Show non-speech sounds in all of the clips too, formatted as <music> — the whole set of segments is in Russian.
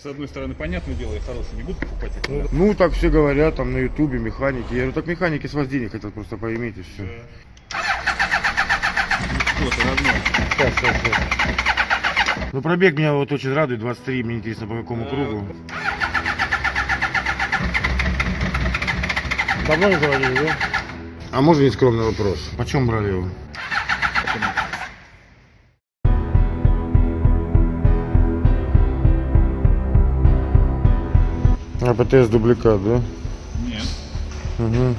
с одной стороны, понятное дело, я хороший не буду покупать их. да. Ну, так все говорят, там на ютубе, механики. Я говорю, так механики с вас денег хотят просто поиметь и все. Вот, родной. Сейчас, сейчас, сейчас. Ну, пробег меня вот очень радует, 23, мне интересно, по какому кругу. Давно не заводили, да? А можно нескромный вопрос? Почем брали его? А ПТС дубликат, да? Нет. Угу.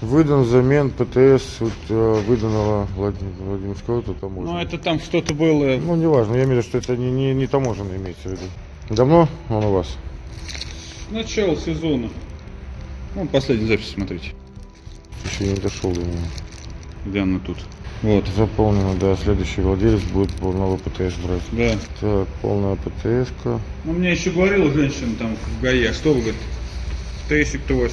Выдан взамен ПТС вот, э, выданного Владимира Владимирского, то там Ну, это там что-то было. Ну, неважно, я имею в виду, что это не, не, не таможенное имеется в виду. Давно он у вас? Начало сезона. Ну, последнюю запись смотрите. Еще не дошел до него. Где она тут? Вот. Заполнено, да. Следующий владелец будет пол- новый ПТС брать. Да. Так, полная ПТС-ка. Ну, мне еще говорила женщина там в ГАИ, а что вы, говорит, тесик-то у вас?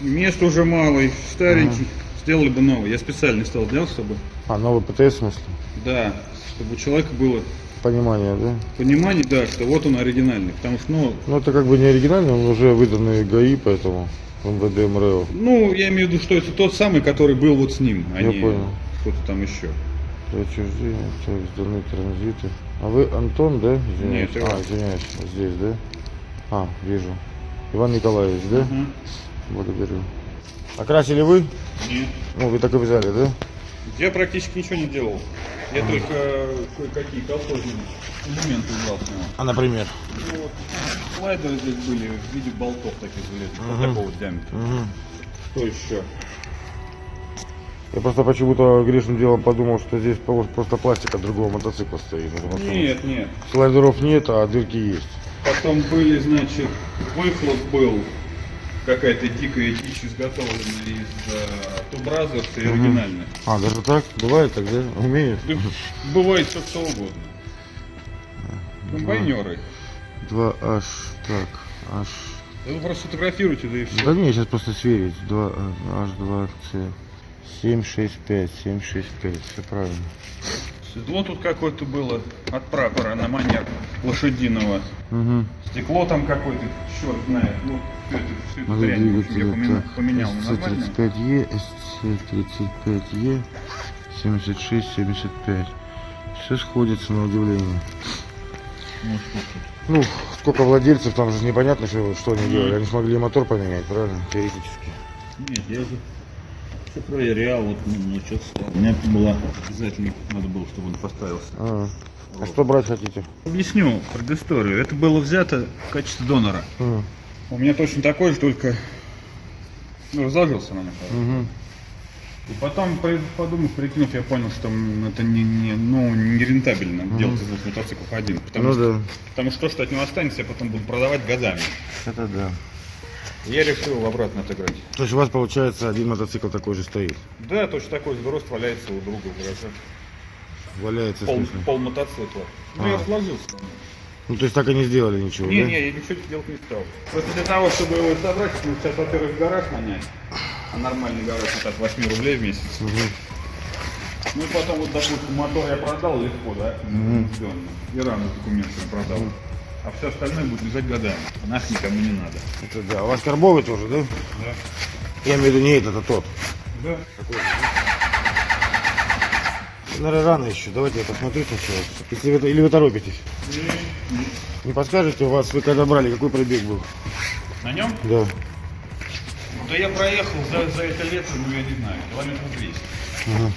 Места уже мало, и старенький. Сделали бы новый. Я специально стал делать, чтобы, А, новый ПТС в смысле? да, чтобы у человека было Понимание, да? понимание, да, что вот он оригинальный. Потому что, ну, Ну, это как бы не оригинальный, он уже выданный ГАИ, поэтому МВД МРЭО. ну, я имею в виду, что это тот самый, который был вот с ним, а Я не понял. кто-то там еще. Отчуждение, так, сданы транзиты. А вы Антон, да? Извиняюсь. Нет, а, извиняюсь, здесь, да? А, вижу. Иван Николаевич, да? Мгм. Благодарю. Окрасили вы? Нет. Ну, вы так и взяли, да? Я практически ничего не делал. Я только э, кое-какие колхозные элементы убрал с него. А, например? Ну, вот, слайдеры здесь были в виде болтов таких железных, вот Мгм. такого вот диаметра. Угу. Что еще? Я просто почему-то грешным делом подумал, что здесь просто пластик от другого мотоцикла стоит. Нет, нет. Слайдеров нет, а дырки есть. Потом были, значит, выхлоп был, какая-то дикая дичь изготовленная из э, Brothers и Мгм. оригинальная. А, даже так? Бывает так, да? Умеешь? Да, бывает все что угодно. Комбайнеры. 2H, так, H. Да вы просто фотографируйте, да и все. Да не, сейчас просто сверить. 2, H2C. 765, 765, все правильно. Седло тут какое-то было от прапора на манер лошадиного. Угу. Стекло там какое-то, черт знает. Ну, всю эту, всю эту Надо дрянь, я поменял, так, поменял на нормальное. SC35E, SC35E, 76, 75. Все сходится на удивление. Ну? Ну, сколько владельцев, там же непонятно, что, что они делали. Они смогли мотор поменять, правильно? Теоретически. Нет, я же все проверял, вот ну, ну, что У меня было обязательно надо было, чтобы он поставился. А, а что брать хотите? Объясню предысторию. Это было взято в качестве донора. А, У меня точно такой же, только ну, разложился на мгм. И потом, подумав, прикинув, я понял, что это не, не, ну, не рентабельно делать из двух мотоциклов один. Потому, Ну что, да, потому что то, что от него останется, я потом буду продавать годами. это да. Я решил обратно отыграть. То есть у вас получается один мотоцикл такой же стоит. Да, точно такой же дрозд валяется у друга в гараже. Валяется Пол, пол мотоцикла. Ну, А. я сложился. Ну то есть так и не сделали ничего, Не, да? не, я ничего делать не стал. Просто для того, чтобы его собрать, ну, сейчас, во-первых, гараж нанять. А нормальный гараж это от 8 рублей в месяц. Мгм. Ну и потом, вот, допустим, мотор я продал легко, да? Удивленно. И рану с документами продал. А все остальное будет лежать годами. Нах никому не надо. Это да. У вас карбовый тоже, да? Да. Я имею в виду не этот, а тот. Да. Наверное, рано еще. Давайте я посмотрю сначала. Если вы, или вы торопитесь? Не подскажете, у вас вы когда брали, какой пробег был? На нем? Да. Да я проехал за, за это лето, ну я не знаю, километров 200. Ага.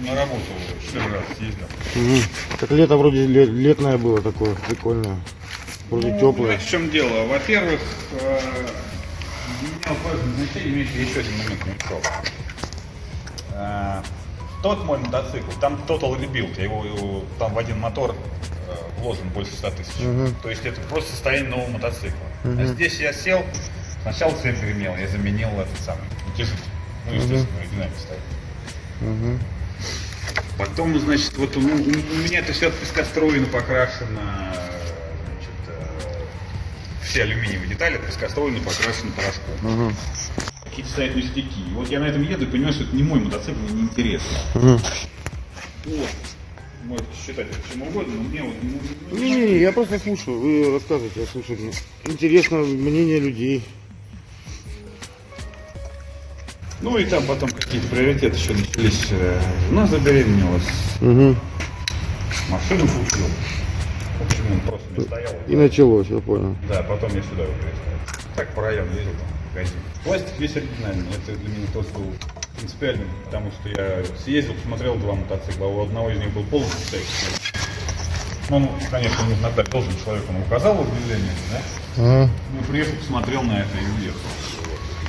На работу 4 раза съездил. Так лето вроде ле- летное было такое, прикольное. Вроде Ну, теплое. в чем дело? Во-первых, э, менял важное значение, имеет еще один момент ушел. Э, Тот мой мотоцикл, там Total Rebuild, я его, его- там в один мотор э, вложен больше 100 тысяч. Мгм. То есть это просто состояние нового мотоцикла. А Мгм. здесь я сел, сначала цепь гремел, я заменил этот самый утяжитель. Ну, естественно, оригинально стоит. Мгм. Потом, значит, вот у, у- меня это все от пескостроена покрашено, значит, э, все алюминиевые детали от пескостроена покрашены порошком. Мгм. Какие-то стоят ништяки. И вот я на этом еду и понимаю, что это не мой мотоцикл, мне неинтересно. Мгм. Вот. можете считать это чем угодно, но мне вот ну, Не-не-не, я просто слушаю, вы рассказываете, я слушаю. Интересно мнение людей. Ну и там потом какие-то приоритеты еще начались. Э, Жена забеременелась, Угу. машину купил. В общем, он просто не стоял. И началось, я понял. Да, потом я сюда его переставил. Так по району ездил там, в магазин. Пластик весь оригинальный. Это для меня тоже был принципиальным, потому что я съездил, посмотрел два мотоцикла, а у одного из них был полностью стоящий. Ну, он, конечно, он иногда должен человек, он указал в объявлении, да? Ага. Ну, приехал, посмотрел на это и уехал.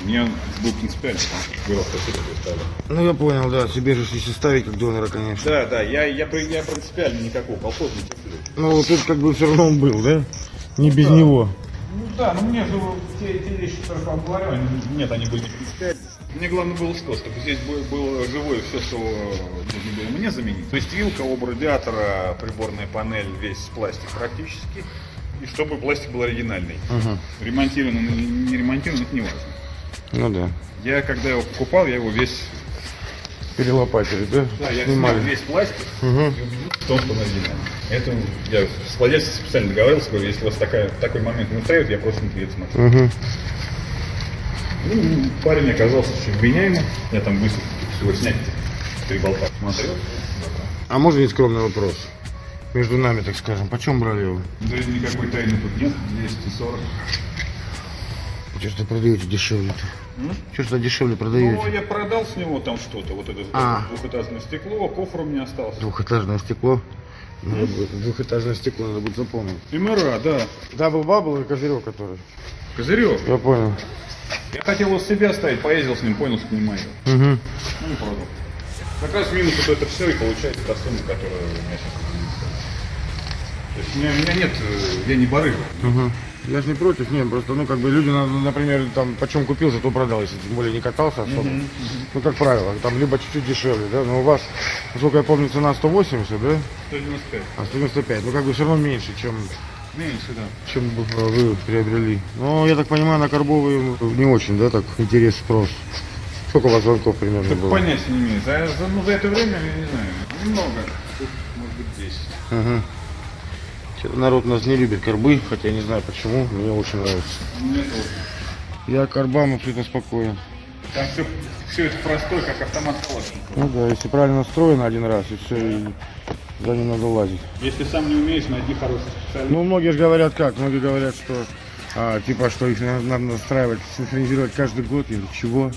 Принципиально, потому что было спасибо, представляю. Ну я понял, да, себе же если ставить как донора, конечно. Да, да, я, я, я принципиально никакого колхоза не терплю. Ну вот тут как бы все равно он был, да? Не без Да. него. Ну да, но мне же те, те вещи, которые я вам говорю, они, нет, они были не принципиальны. Мне главное было что, чтобы здесь было, было живое все, что нужно было мне заменить. То есть вилка, оба радиатора, приборная панель, весь пластик практически. И чтобы пластик был оригинальный. Ага. Ремонтирован не ремонтирован, это не важно. Ну да. Я когда его покупал, я его весь, Перелопатили, да? да, я снял весь пластик, Угу. и убедился в том, что он оригинальный. Это я с владельцем специально договорился, говорю, если у вас такая, такой момент не устраивает, я просто не приеду смотреть. Угу. Ну, парень оказался очень вменяемым. Я там быстро всего снять три болта смотрел. А можно не скромный вопрос? Между нами, так скажем, почем брали его? Да никакой тайны тут нет. 240. Что что продаете дешевле-то? М? Что что дешевле Ну, продаете? я продал с него там что-то. Вот это А. двухэтажное стекло, кофр у меня остался. Двухэтажное стекло. Надо будет- Двухэтажное стекло надо будет запомнить. MRA, да. Double bubble и козырек который. Козырек. Я понял. Я хотел его с себя оставить, поездил с ним, понял, что не мое. Угу. Ну и продал. Как раз минус вот это все и получается та сумма, которая у меня сейчас То есть у меня, у меня нет, э, я не барыга. Угу. Я же не против, нет, просто, ну, как бы люди, на- например, там, почем купил, за то продал, если тем более не катался особо. Ну, как правило, там либо чуть-чуть дешевле, да, но у вас, насколько я помню, цена 180, да, 195. а 195, ну, как бы все равно меньше, чем, Меньше, да. чем бы, вы приобрели. Ну, я так понимаю, на карбовые не очень, да, так, интерес, спрос. Сколько у вас звонков примерно Так было? понятия не имею. За, за- ну, за это время, я не знаю, немного. Тут, может быть, 10. Ага. Народ нас не любит карбы, хотя я не знаю почему, мне очень нравится. Мне. Я к карбам абсолютно спокоен. Там все, все это простое, как автомат Калашникова. Ну да, если правильно настроено один раз, и все, и за ним надо лазить. Если сам не умеешь, найди хороший специалист. Ну, многие же говорят как? Многие говорят, что а, типа, что их надо, надо настраивать, синхронизировать каждый год. <laughs> Я говорю, чего?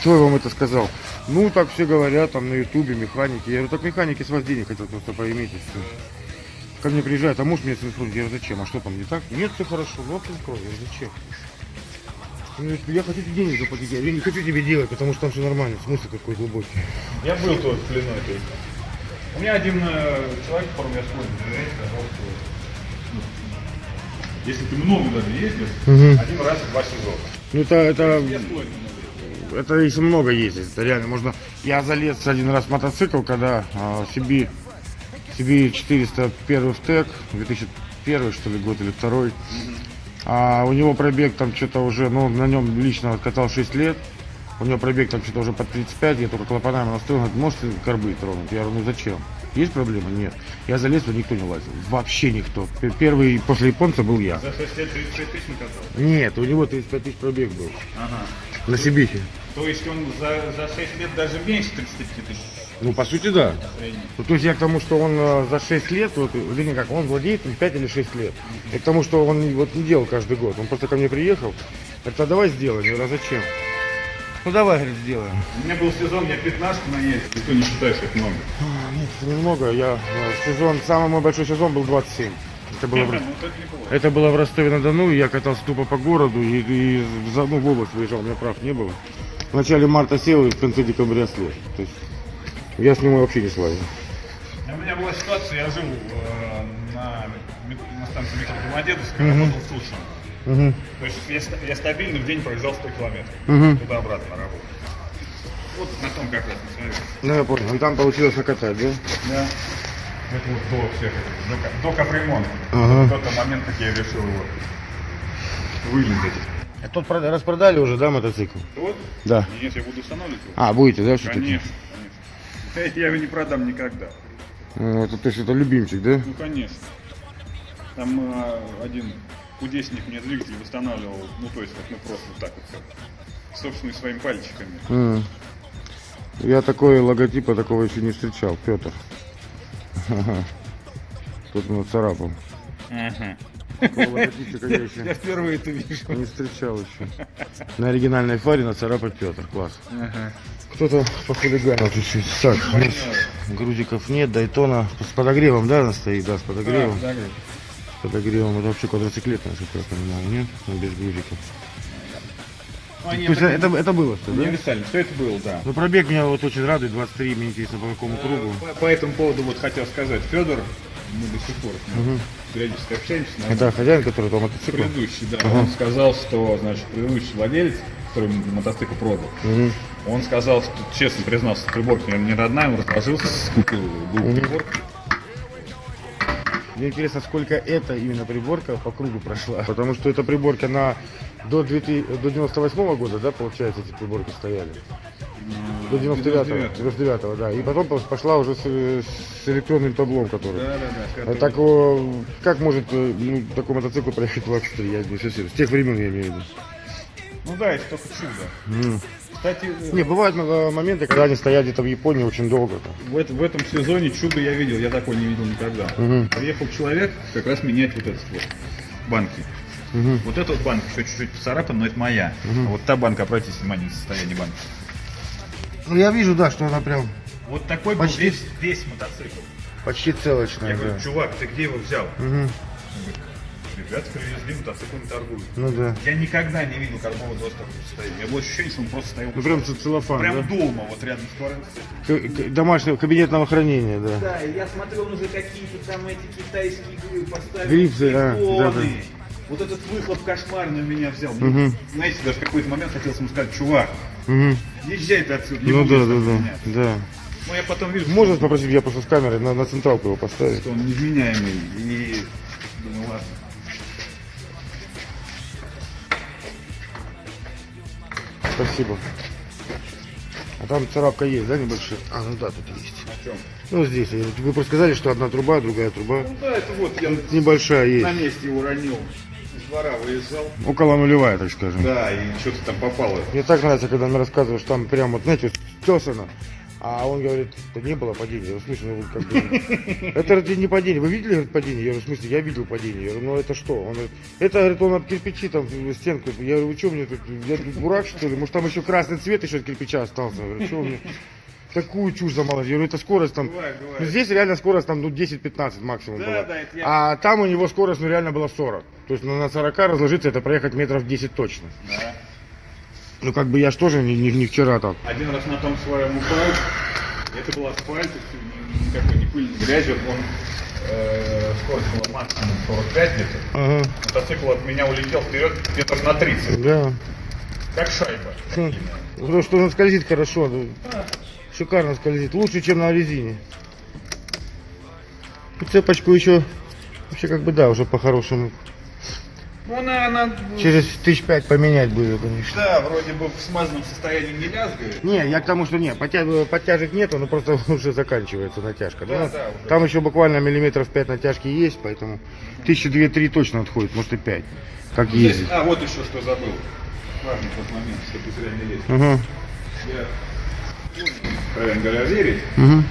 Кто вам это сказал? Ну, так все говорят, там на ютубе, механики. Я говорю, так механики с вас денег хотят просто поиметь и все. Ко мне приезжают, а можешь мне синхронизировать? Я говорю, зачем? А что там не так? Нет, все хорошо, ну синхрон. Я говорю, зачем? Он говорит, я хочу тебе денег заплатить. Я говорю, я не хочу тебе делать, потому что там все нормально. Смысл какой глубокий. Я был тоже в плену этой. У меня один э, человек, которому я доверять, сказал, что если ты много даже ездишь, Мгм. один раз в два сезона. Ну, это, это Я. Это если много ездить, это реально можно. Я залез один раз в мотоцикл, когда а, CB, CB 401 в ТЭК, 2001 что ли год или второй. А у него пробег там что-то уже, ну на нем лично катал 6 лет. У него пробег там что-то уже под 35, я только клапанами настроил, говорит, можете карбы тронуть? Я говорю, ну зачем? Есть проблема? Нет. Я залез, туда никто не лазил. Вообще никто. Первый после японца был я. За 6 лет 35 тысяч накатал. Нет, у него 35 тысяч пробег был. Ага. На Сибихе. То есть он за, за 6 лет даже меньше 35 тысяч Ну, по сути, да. Ну, то есть я к тому, что он э, за 6 лет, вот, вернее как, он владеет им 5 или 6 лет. И к тому, что он вот не делал каждый год. Он просто ко мне приехал, говорит, а давай сделаем. Я говорю, а зачем? Ну давай, говорит, сделаем. У меня был сезон, я 15 наездил, никто не считает, что это много. А, Нет, немного. Я э, сезон, самый мой большой сезон был 27. Это было, в, Ну, это это было в Ростове-на-Дону, и я катался тупо по городу и, и за, ну, в область выезжал, у меня прав не было. В начале марта сел и в конце декабря слез. То есть я с ним вообще не слазил. У меня была ситуация, я жил э, на, на станции метро Домодедовская, работал в Тушино. Угу. То есть я, я стабильно в день проезжал 100 километров. Мгм. Туда-обратно на работу. Вот на том как раз, своем. Ну я понял. Там получилось накатать, да? Да. Это вот до всех этих, до, до капремонта. Ага. В тот момент, как я решил его вылезать. А тот прода- распродали уже, да, мотоцикл? Вот? Да. Нет, я буду устанавливать его. А, будете, да, все-таки? Конечно, конечно. Я его не продам никогда. Ну, это, то есть это любимчик, да? Ну, конечно. Там э, один кудесник мне двигатель восстанавливал, ну, то есть, вот мы просто вот так вот, как, собственно, своими пальчиками. М. Я такой логотипа такого еще не встречал, Петр. <laughs> Тут он царапал. Ага. Я впервые это вижу. не встречал еще. На оригинальной фаре нацарапать Петр, класс. Ага. Кто-то похулиганил чуть-чуть. Так, грузиков нет, Дайтона с подогревом, да, она стоит? Да, с подогревом. Да, С подогревом. Это вообще квадроциклет, насколько я понимаю, нет? Ну, без грузиков. Ну, они То есть так- это, это было что, да? Универсально, все это было, да. Ну, пробег меня вот очень радует, 23, мне интересно, по какому кругу. По, по этому поводу вот хотел сказать, Федор, мы до сих пор ним периодически общаемся, наверное, Это хозяин, который по мотоциклу? предыдущий, да, он сказал, что, значит, предыдущий владелец, который мотоцикл продал, Мгм. он сказал, что, честно признался, приборка не родная, он разложился, купил был приборку. Мне интересно, сколько эта именно приборка по кругу прошла. Потому что эта приборка на до, 2000 до 98 года, да, получается, эти приборки стояли. До 99-го, 99 да. И потом пошла уже с, с электронным таблом, который. Да, да, да. А так, о, как может э, ну, такой мотоцикл проехать 23, я не совсем. С тех времен я имею в виду. Ну да, это только чудо. М. Кстати, э, Не, бывают э, моменты, когда они стоят где-то в Японии очень долго. в, это- в этом сезоне чудо я видел, я такой не видел никогда. Мгм. Приехал человек как раз менять вот этот вот банки. Мгм. Вот эта вот банка еще чуть-чуть поцарапана, но это моя. А вот та банка, обратите внимание на состояние банки. Ну, я вижу, да, что она прям Вот такой был Почти. весь, весь мотоцикл. почти целочная. Я да. говорю, чувак, ты где его взял? Мгм. Он говорит, Ребята привезли, мотоциклами торгуют. Ну да. Я никогда не видел карбового доступа в состоянии. У меня было ощущение, что он просто стоял. Ну прям целлофан, прям да? дома, вот рядом с к- домашнего кабинетного хранения, да. Да, и я смотрел, он уже какие-то там эти китайские грифы поставил. Грифы, а, телефоны. да-да. Вот этот выхлоп кошмарный меня взял. Мгм. Знаете, даже в какой-то момент хотелось ему сказать, чувак, Мгм. езжай ты отсюда. не Ну да, да, да, меняться». да. Ну я потом вижу, Можно попросить я просто с камерой на, на централку его поставить? что он невменяемый. И думаю, ладно. Спасибо. А там царапка есть, да, небольшая? А, ну да, тут есть. О чем? Ну здесь. Вы просто сказали, что одна труба, другая труба. Ну да, это вот я небольшая на есть. месте его ронил. Из двора выезжал. Около нулевая, так скажем. Да, и что-то там попало. Мне так нравится, когда мне рассказываешь, там прям вот, знаете, тесано. А он говорит, да не было падения. Я говорю, в смысле, ну, как бы, <laughs> это не падение. Вы видели говорит, падение? Я говорю, в смысле, я видел падение. Я говорю, ну это что? Он говорит, это, говорит, он об кирпичи там стенку. Я говорю, вы что мне тут, я тут дурак что ли? Может там еще красный цвет еще от кирпича остался? Я говорю, что вы мне такую чушь? Я говорю, это скорость там, Бывает, бывает. ну, здесь реально скорость там, ну, 10-15 максимум Да, была. да, это я- А там у него скорость, ну, реально была 40. То есть, ну, на 40 разложиться, это проехать метров 10 точно. Да. Ну, как бы я ж тоже не, не- не вчера там. Один раз на том своем упал. Это был асфальт, никакой не пыль, не грязь. Он э, скорость была максимум 45 где-то. Ага, Мотоцикл от меня улетел вперед метров на 30. да. Как шайба. Хм. Потому что он скользит хорошо, ну, шикарно скользит, лучше, чем на резине. И цепочку еще, вообще как бы да, уже по-хорошему. Ну, она, Через тысяч пять поменять будет, конечно. да, вроде бы в смазанном состоянии не лязгает. Не, я к тому, что нет, подтя- подтяжек нету, но просто <laughs> уже заканчивается натяжка. Да, Ну, да, уже. Там еще буквально миллиметров 5 натяжки есть, поэтому тысячи две-три точно отходит, может и 5, как Здесь- ездить. а, вот еще что забыл. Важный тот момент, чтобы зря не лезть. Угу, Я, откровенно говоря, верить. угу.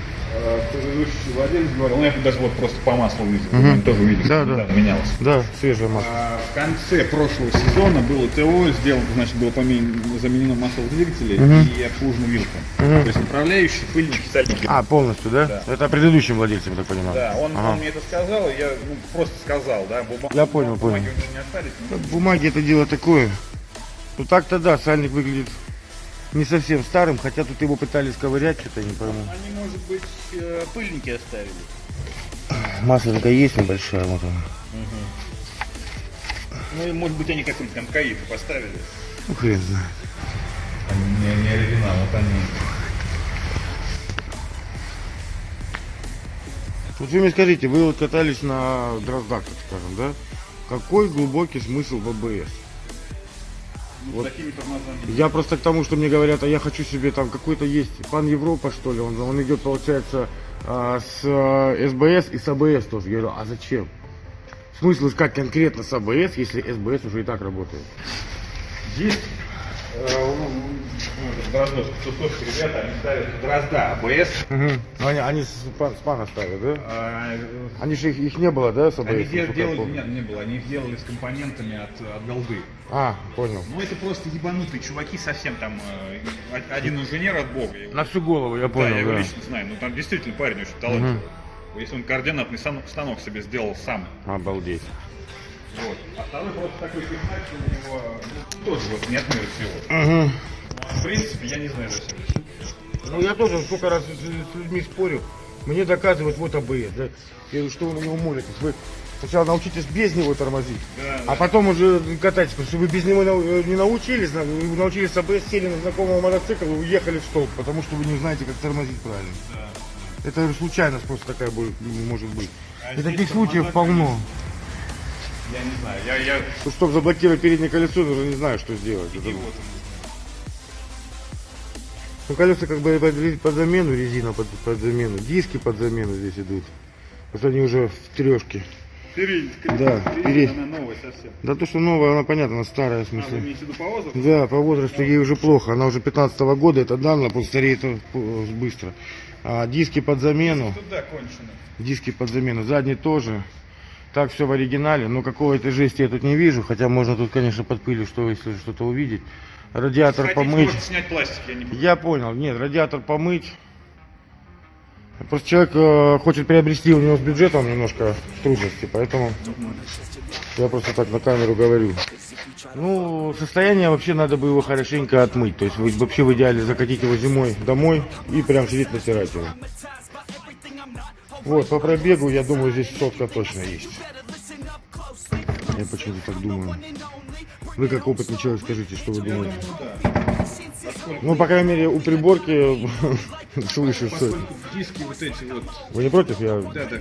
Предыдущий владелец говорил, ну я даже вот просто по маслу видел, он тоже увидел, Да, да. менялось. Да, свежая масло. А В конце прошлого сезона было ТО, сделано, значит, было помен- заменено масло в двигателе и обслужена вилка. То есть управляющий, пыльники, сальники. А, полностью, да? Да. Это предыдущим владельцем, я так понимаю. Да, он, Ага. он мне это сказал, я ну, просто сказал, да, бума- Я понял, бумаги понял. у него не остались. Ну, Бумаги это дело такое. Ну так-то да, сальник выглядит не совсем старым, хотя тут его пытались ковырять, что-то не пойму. Они, может быть, э, пыльники оставили. Масленка есть небольшая, вот она. Ну, и, может быть, они какой-нибудь там каиф поставили. Ну хрен знает. Они не, не оригинал, вот они. Вот вы мне скажите, вы вот катались на дроздах, так скажем, да? Какой глубокий смысл в АБС? Вот. с такими тормозами. Я просто к тому, что мне говорят, а я хочу себе там какой-то есть пан Европа, что ли, он, он идет, получается, а, с э, СБС и с АБС тоже. Я говорю, а зачем? Смысл искать конкретно с АБС, если СБС уже и так работает? Есть э, ну, ну, Дроздовский, Тусовский, ребята, они ставят Дрозда, АБС. Ну, они, они с, пан- ставят, да? А, Они же их, их не было, да, с АБС? Они дел- делали, нет, не было, они их делали с компонентами от, от голды. А, понял. Ну это просто ебанутые чуваки совсем там, э, один инженер от бога. его- На всю голову, я да, понял, я его да. лично знаю, ну там действительно парень очень талантливый. Если он координатный станок себе сделал сам. Обалдеть. Вот. А второй просто такой пихач, у него ну, тоже вот не от мира всего. Угу. В принципе, я не знаю зачем. Ну я тоже сколько раз с, с людьми спорю, мне доказывают вот АБС, да. Говорю, что вы на него молитесь? Вы сначала научитесь без него тормозить, Да, а потом уже катайтесь, потому что вы без него нау- не научились, на- вы научились АБС, сели на знакомого мотоцикла и уехали в столб, потому что вы не знаете, как тормозить правильно. Это говорю, случайность просто такая будет, может быть. А И таких случаев полно. Я не знаю, я, я Ну, чтобы заблокировать переднее колесо, уже не знаю, что сделать. Это- идиот. Ну, колеса как бы под, под замену, резина под, под замену, диски под замену здесь идут. Вот они уже в трешке. Передний, Да, перед- она новая совсем. Да то, что новая, она понятно, она старая, в А, смысле. виду по возрасту? Да, по возрасту ей уже плохо. Она уже 15 года, это данно, просто стареет э, быстро. А диски под замену, Туда кончено. диски под замену, задний тоже. Так все в оригинале, но какой-то жести я тут не вижу, хотя можно тут, конечно, под пылью, что если что-то увидеть. Радиатор Хотите помыть. просто снять пластик, я не буду. Я понял, нет, радиатор помыть. Просто человек э, хочет приобрести, у него с бюджетом немножко трудности, поэтому я просто так на камеру говорю. Ну, состояние вообще надо бы его хорошенько отмыть. То есть вы вообще в идеале закатить его зимой домой и прям сидеть натирать его. Вот, по пробегу, я думаю, здесь сотка точно есть. Я почему-то так думаю. Вы как опытный человек скажите, что вы думаете? Ну, по крайней мере, у приборки. <laughs> Поскольку диски вот эти вот, Вы не против? Я... да, да,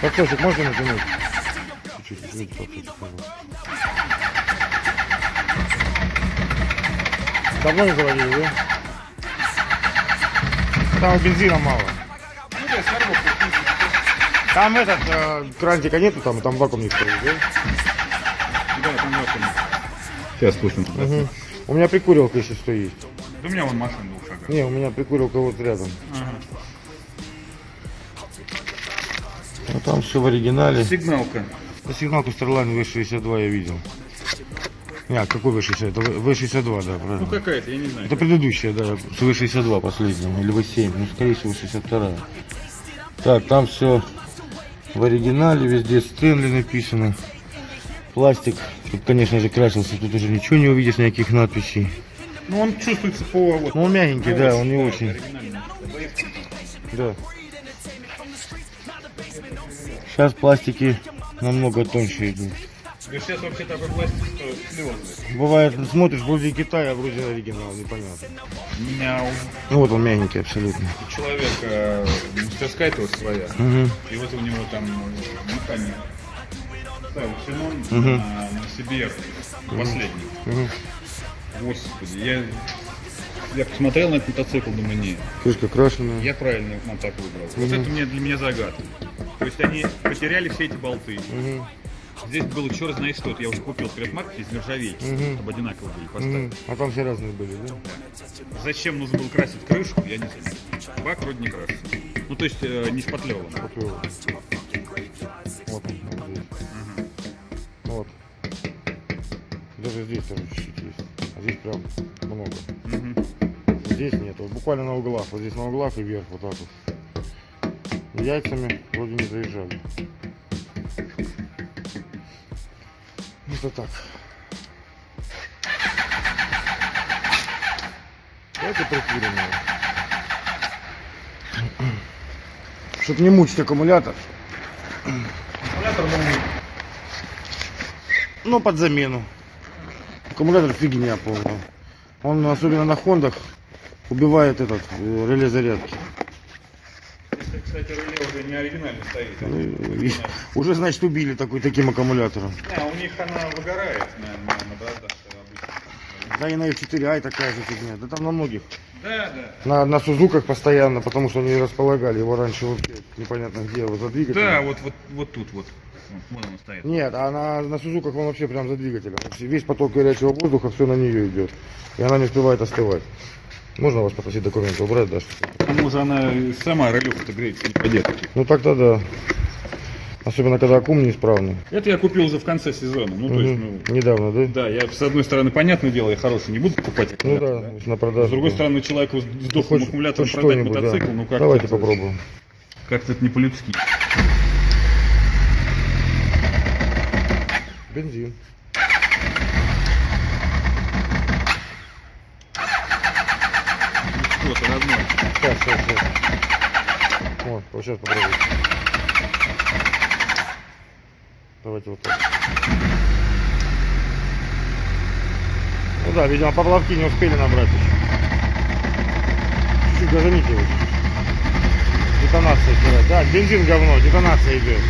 Подсосик можно натянуть? Чуть-чуть, извините, подсосик, пожалуйста. Давно не заводили, да? Там бензина мало. ну Там этот, э, крантика нету, там, там вакуумник стоит, да? да, там вакуум. Сейчас спустим. Мгм. У меня прикурилка еще что есть. Да у меня вон машина двух шагов. Не, у меня прикурилка вот рядом. А там все в оригинале. Сигналка. Сигналку Starline V62 я видел. Нет, какой V60? Это V62, да, Ну правильно. какая-то, я не знаю. Это предыдущая, да, с V62 последняя, или V7, ну, скорее всего, 62 Так, там все в оригинале, везде Стэнли написано. Пластик, тут, конечно же, красился, тут уже ничего не увидишь, никаких надписей. Ну он чувствуется по вот. Ну, он мягенький, да, он не очень. Да. Сейчас пластики намного тоньше идут. Сейчас вообще такой пластик стоит слезы. Бывает, смотришь, вроде Китай, а вроде оригинал, непонятно. У меня у Ну вот он мягенький абсолютно. человека мастерская то своя. Мгм. И вот у него там э, механик. Ставил Синон Мгм. на, на CBR. Последний. Мгм. Господи, я, я посмотрел на этот мотоцикл, думаю, не, Крышка крашеная. я правильный мотоцикл выбрал. Вот это у меня, для меня загадка. То есть они потеряли все эти болты. Мгм. Здесь было черт знает что. Я уже купил предмарки из нержавейки, Мгм. чтобы одинаково были поставить. Мгм. А там все разные были, да? Зачем нужно было красить крышку, я не знаю. Бак вроде не красится. Ну, то есть э, не шпатлеван. Поплыл. Вот он, вот здесь. Вот. Даже здесь тоже чуть-чуть есть. А здесь прям много. Мгм. Здесь нет. Вот буквально на углах. Вот здесь на углах и вверх вот так вот. Яйцами вроде не заезжали. Это так. Давайте прикурим его. Чтоб не мучить аккумулятор. Аккумулятор новый. Ну, под замену. Аккумулятор фигня полная. Он, особенно на хондах, убивает этот э, реле зарядки. Кстати, реле уже не оригинально стоит. а Ну, и- уже, значит, убили такой, таким аккумулятором. А, у них она выгорает на, на, браздах обычно. Да и на F4i такая же фигня. Да там на многих. Да, да. На, на Сузуках постоянно, потому что они располагали его раньше вообще непонятно где, вот за двигателем. Да, вот, вот, вот тут вот. Вот он стоит. Нет, а на, на Сузуках он вообще прям за двигателем. Весь поток горячего воздуха все на нее идет. И она не успевает остывать. Можно вас попросить документы убрать, да? что- К тому же она сама релюха-то греется, не пойдет. Ну так-то да. Особенно когда аккум неисправный. Это я купил уже в конце сезона. Ну, то есть, ну. Недавно, да? да, я с одной стороны, понятное дело, я хороший не буду покупать Ну да, да? на продажу. С другой да. стороны, человеку с Ну, сдохлым хоть- аккумулятором продать что-нибудь, да. мотоцикл, ну как Давайте попробуем. Как-то это не по-людски. Бензин. Что-то родной. Сейчас, сейчас, сейчас. Вот, вот сейчас попробуйте. Давайте вот так. Ну да, видимо, поплавки не успели набрать еще. Чуть-чуть газаните его. Детонация стирать. Да, бензин говно, детонация идет.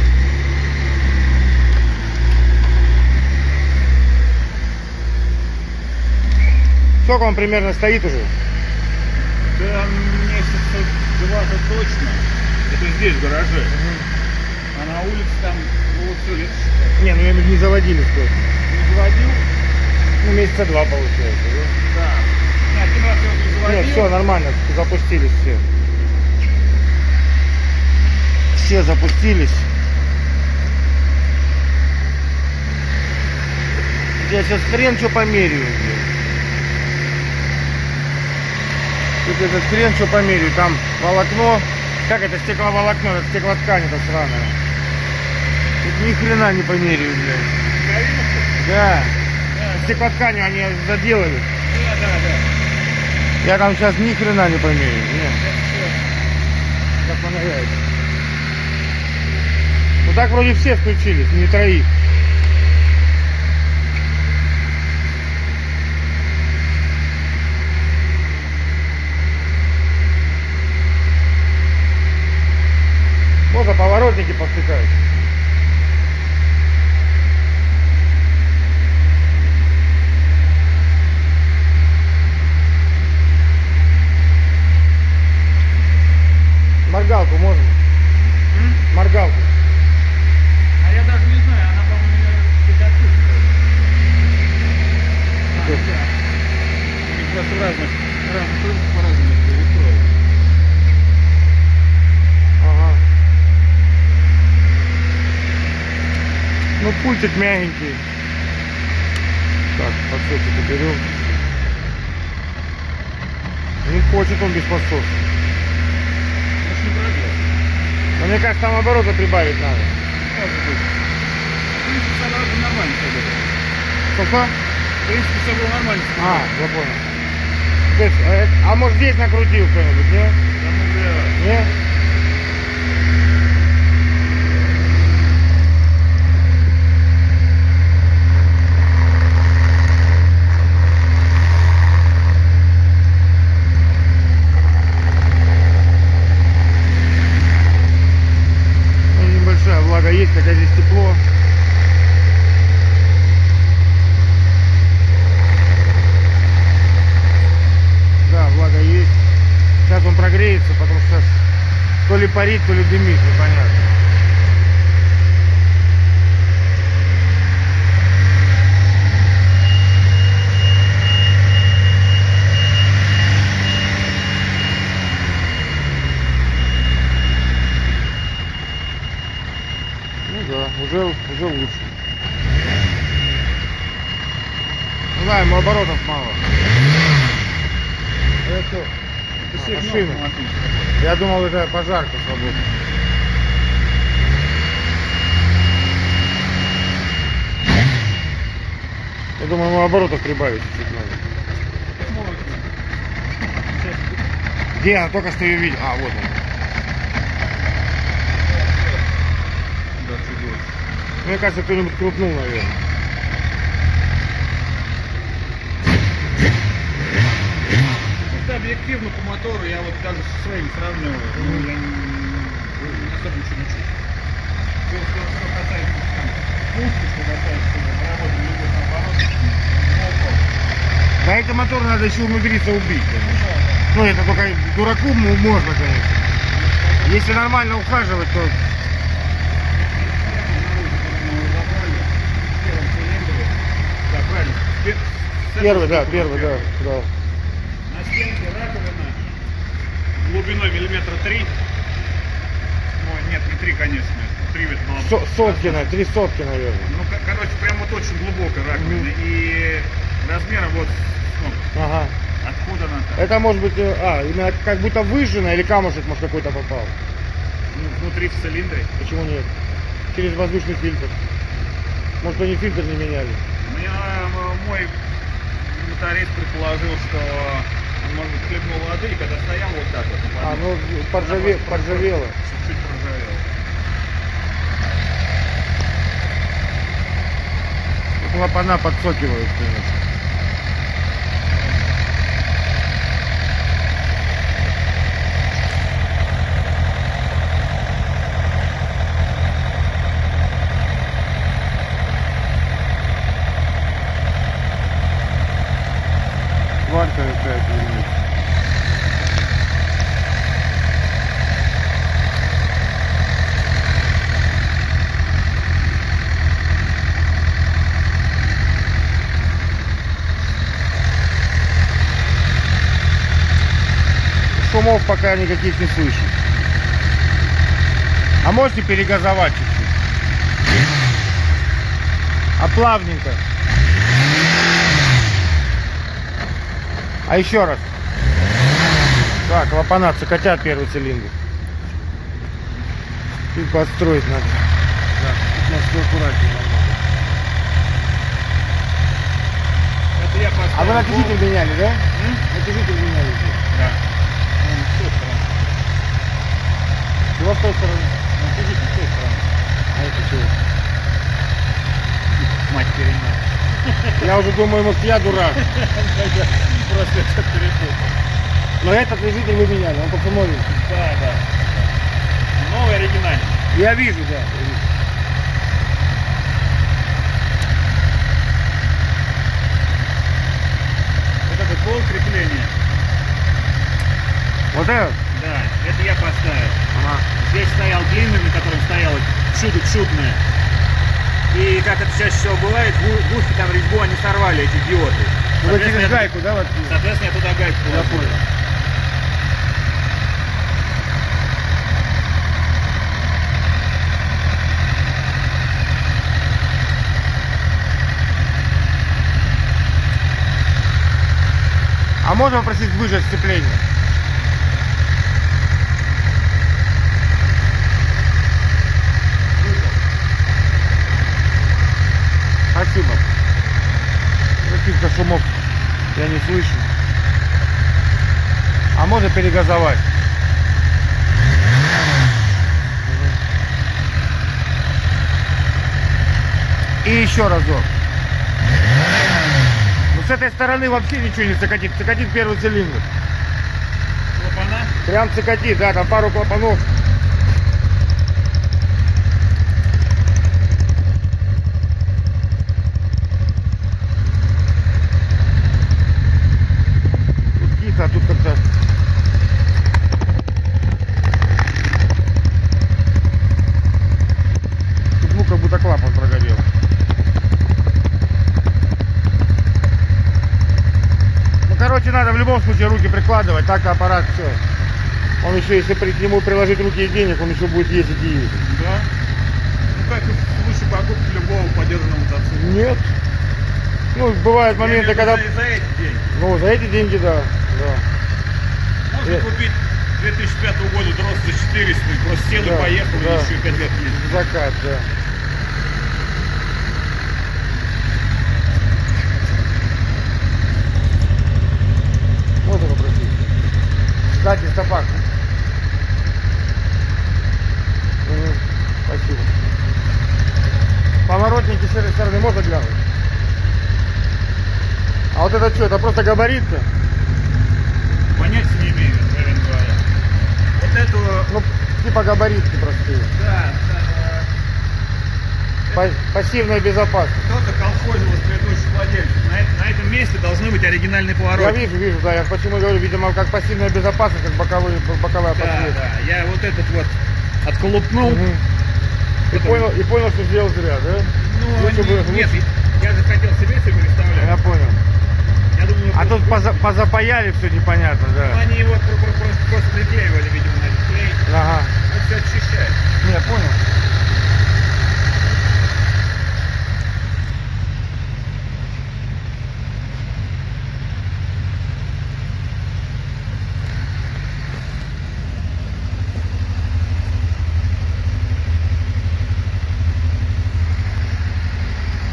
Сколько он примерно стоит уже? Да, месяца два-то точно. Это здесь, в гараже. А на улице там, ну, вот все считай. Не, ну я не заводили сколько. Не заводил? Ну, месяца два получается, да? Да. Не, один раз я не заводил. Нет, все нормально, запустились все. Все запустились. Я сейчас хрен что померяю. блин. Тут этот хрен что померяю. Там волокно. Как это стекловолокно? Это стеклоткань это сраная. Тут ни хрена не померяю, блядь. Да. Стеклотканью они заделали. Да, да, да. Я там сейчас ни хрена не померяю. Нет. Как понравится. Ну так вроде все включились, не троих. Можно поворотники повтыкать. Моргалку можно? Моргалку. А я даже не знаю, она, по-моему, отсутствует. А, Что? да. У них просто в разных, разных рынках по-разному это устроено. Ага. Ну, пультик мягенький. Так, подсосик уберем. Не хочет он без подсоса. Но мне кажется, там обороты прибавить надо. Может нормально. Сколько? В принципе, все было нормально. А, я понял. То есть, а, это- а может здесь накрутил кто-нибудь, не? Там уже Не? Ну, Есть, хотя здесь тепло. Да, влага есть. Сейчас он прогреется, потому что сейчас то ли парит, то ли дымит, непонятно. Ну да, уже, уже лучше. Ну да, ему оборотов мало. Это Это А, автоматический. я думал, это пожарка сработала. Я думаю, ему оборотов прибавить чуть надо. Где она? Только что ее видел. А, вот она. Да, чудо. Мне кажется, кто-нибудь крутнул, наверное. Чисто объективно по мотору я вот даже со своим сравниваю. Ну, я не, не особо ничего не чувствую. Что, что, что касается там, пушки, что касается работы любых наоборот, ну, Да эти моторы надо еще умудриться убить. ну. Ну, это только дураку можно, конечно. Если нормально ухаживать, то... Да, правильно. Пе- с Первый, да, первый, да, да. На стенке раковина глубиной миллиметра три. Ну, нет, не три, конечно. Три ведь было. Со- сотки, на- три сотки, наверное. Ну, ко- короче, прям вот очень глубокая раковина. И размером вот, ну, Ага. откуда она там. Это может быть, э, а, именно как будто выжжено или камушек, может, какой-то попал. Ну, внутри в цилиндре. Почему нет? Через воздушный фильтр. Может, они фильтр не меняли. У меня мой моторист предположил, что он, может быть, хлебнул воды, и когда стоял вот так вот, А, ну, поржаве, поржавело. Чуть-чуть поржавело. Клапана подсокивают, конечно. Сварка какая-то или нет? Шумов пока никаких не слышу. А можете перегазовать чуть-чуть? А плавненько. А еще раз. Так, клапана цикотят первый цилиндр. И подстроить надо. Да, тут надо все аккуратнее. Это я поставил. А вы натяжитель меняли, да? М? Натяжитель меняли. Да. Ну, с той стороны. Его с той стороны. Натяжитель с той стороны. А это чего? Мать перенял. Я уже думаю, может я дурак. <laughs> Просто это перепутал. Но этот натяжитель вы меняли, он только новенький. Да, да. Новый оригинальный. Я вижу, да. я вижу. Вот этот пол крепления. Вот этот? Да, это я поставил. Ага. Здесь стоял длинный, на котором стояло чудо чудное. И как это чаще всего бывает, гуськи там резьбу они сорвали, эти диоды. Ну, вы через Соответственно, я- гайку, да, вот? Соответственно, я туда гайку понял. А можно попросить выжать сцепление? Спасибо. Каких-то шумов я не слышу. А можно перегазовать? И еще разок. Ну с этой стороны вообще ничего не цикатит. Цикатит первый цилиндр. Клапана. Прям цикатит, да, там пару клапанов. Тут тихо, а тут как-то... Тут звук как будто клапан прогорел. Ну, короче, случае руки прикладывать, так аппарат все. Он еще, если при, к нему приложить руки и денег, он еще будет ездить и ездить. Да. Ну как случае покупки любого подержанного мотоцикла. Нет. Ну, бывают Я моменты, виду когда... За, эти деньги. Ну, за эти деньги, да. да. Можно Э. купить 2005 года дрос за 400, и просто сел Да, и поехал, да. и еще 5 лет ездил. Закат, да. Можно попросить? Кстати, стопак. Мгм, Спасибо. Поворотники с этой стороны можно глянуть? А вот это это габаритка? Понятия не имею, откровенно говоря. Вот эту, Ну, типа габаритки простые. да, да, па- пассивная безопасность. Кто-то колхозил из предыдущих владельцев. На, это- на этом месте должны быть оригинальные Я повороты. вижу, вижу, да, я почему говорю, видимо, как пассивная безопасность, как боковые, боковая Да, подсветка. да. Я вот этот вот отколупнул. Мгм. И Потом- понял, и понял, что сделал зря, да? Ну, Лучше бы- нет, я же хотел себе все Я представлять. понял. Я думаю, А тут поза- позапаяли все непонятно, Ну, да. они его про- про- просто, просто приклеивали, видимо, на клей. Ага. Ну, все очищает. Не, понял.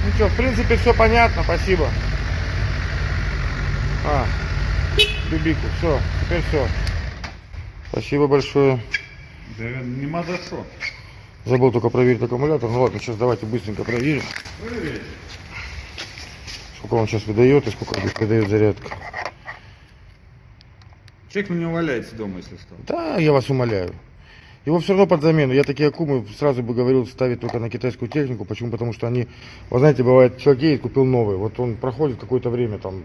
Ну что, в принципе, все понятно, спасибо. А, Бибику, все, теперь все. Спасибо большое. Да нема за что. Забыл только проверить аккумулятор. Ну ладно, сейчас давайте быстренько проверим. Сколько он сейчас выдает и сколько выдает зарядка. Человек на него валяется дома, если что. Да, я вас умоляю. Его все равно под замену. Я такие аккумы сразу бы говорил ставить только на китайскую технику. Почему? Потому что они, вы знаете, бывает, человек едет, купил новый. Вот он проходит какое-то время, там,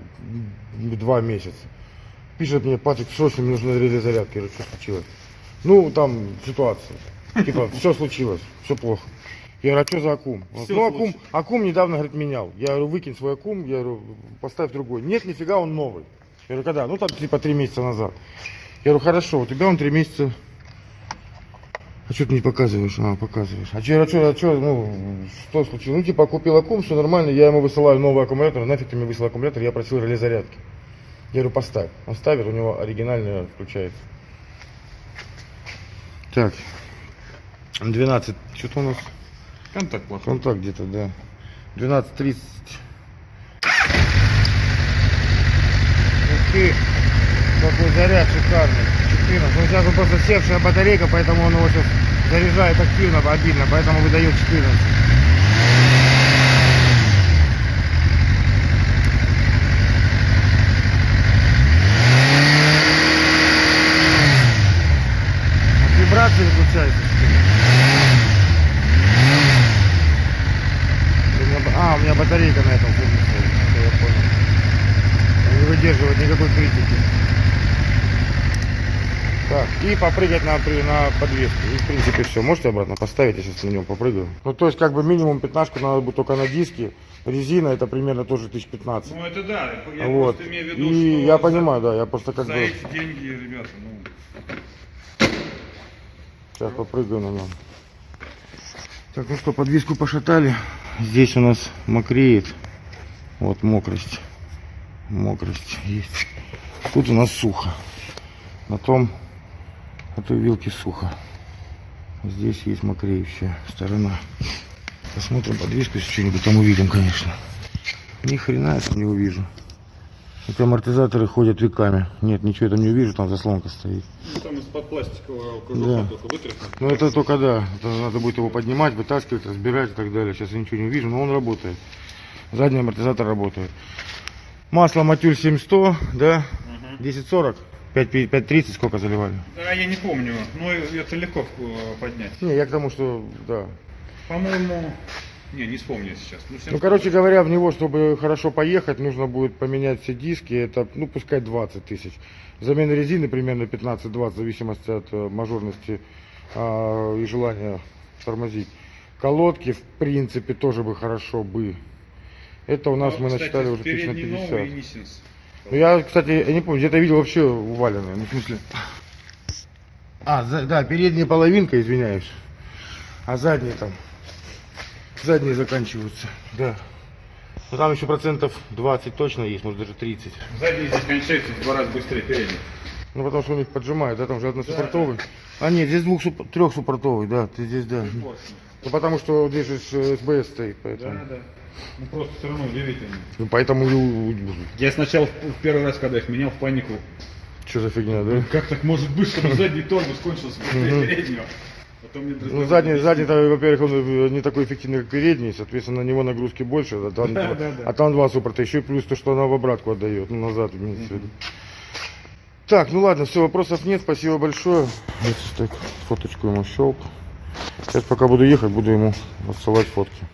два месяца. Пишет мне, Патрик, срочно мне нужно реле зарядки. Я говорю, что случилось? Ну, там ситуация. Типа, все случилось, все плохо. Я говорю, а что за аккум? Говорит, Всё ну, аккум, случилось. аккум недавно, говорит, менял. Я говорю, выкинь свой аккум, я говорю, поставь другой. Нет, нифига, он новый. Я говорю, когда? Ну, там, типа, три месяца назад. Я говорю, хорошо, у тебя он три месяца а что ты не показываешь? А, показываешь. А че, а че, а че, ну, что случилось? Ну, типа, купил аккум, все нормально, я ему высылаю новый аккумулятор, нафиг ты мне высылал аккумулятор, я просил реле зарядки. Я говорю, поставь. Он ставит, у него оригинальный включается. Так. 12. Что-то у нас Контакт плохой. контакт где-то, да. 12.30. Ух ты, какой заряд шикарный. 14. Ну, сейчас он просто севшая батарейка, поэтому он его сейчас заряжает активно, обидно, поэтому выдает 14. От вибрации выключается. А, у меня батарейка на этом. Это я понял. Не выдерживает никакой критики. Так, и попрыгать на, на подвеску. И, в принципе, все. Можете обратно поставить, я сейчас на нем попрыгаю. Ну, то есть, как бы минимум пятнашку надо будет только на диске. Резина это примерно тоже 1015. Ну это да, я вот. просто имею в виду, И что я за- понимаю, да, я просто как за бы... эти деньги, ребята, ну... Сейчас попрыгаю на нем. Так, ну что, подвеску пошатали. Здесь у нас мокреет. Вот мокрость. Мокрость есть. Тут у нас сухо. На том, на той вилке сухо. Здесь есть мокреющая сторона. Посмотрим подвеску, если что-нибудь там увидим, конечно. Ни хрена я там не увижу. Эти амортизаторы ходят веками. Нет, ничего я там не увижу, там заслонка стоит. Ну там из-под пластикового кожуха Да. только вытряхнуть. Ну это только да, это надо будет его поднимать, вытаскивать, разбирать и так далее. Сейчас я ничего не увижу, но он работает. Задний амортизатор работает. Масло Матюль 7100, да? 1040, 5, 5.30 сколько заливали? Да, я не помню, но это легко э, поднять. Не, я к тому, что, да. По-моему, не, не вспомню сейчас. Ну, Ну, короче говоря, в него, чтобы хорошо поехать, нужно будет поменять все диски. Это, ну, пускай 20 тысяч. Замена резины примерно 15-20, в зависимости от э, мажорности а, и желания тормозить. Колодки, в принципе, тоже бы хорошо бы. Это у нас Ну, мы кстати, насчитали уже тысяч на передний 50. новый я, кстати, я не помню, где-то видел вообще уваленные. Ну, в смысле... А, за- да, передняя половинка, извиняюсь. А задние там. Задние заканчиваются, да. Ну, там еще процентов 20 точно есть, может даже 30. Задний здесь кончается в два раза быстрее передний. Ну, потому что у них поджимают, да, там же односуппортовый. А нет, здесь двух суп- трехсуппортовый, да, ты здесь, да. Ну, потому что здесь же э, СБС стоит, поэтому. Да, да. Ну просто все равно удивительно. Ну, поэтому Я сначала в первый раз, когда их менял в панику, Что за фигня, да? как так может быть, чтобы <laughs> задний тормоз кончился переднего? Мне Ну, задний, задний, там, во-первых, он э, не такой эффективный, как передний, соответственно, на него нагрузки больше, а там, Да, два- да, да. а там два суппорта, еще и плюс то, что она в обратку отдает, ну, назад имеется в виду. Так, ну ладно, все, вопросов нет, спасибо большое. Вот так, фоточку ему щелк. Сейчас пока буду ехать, буду ему отсылать фотки.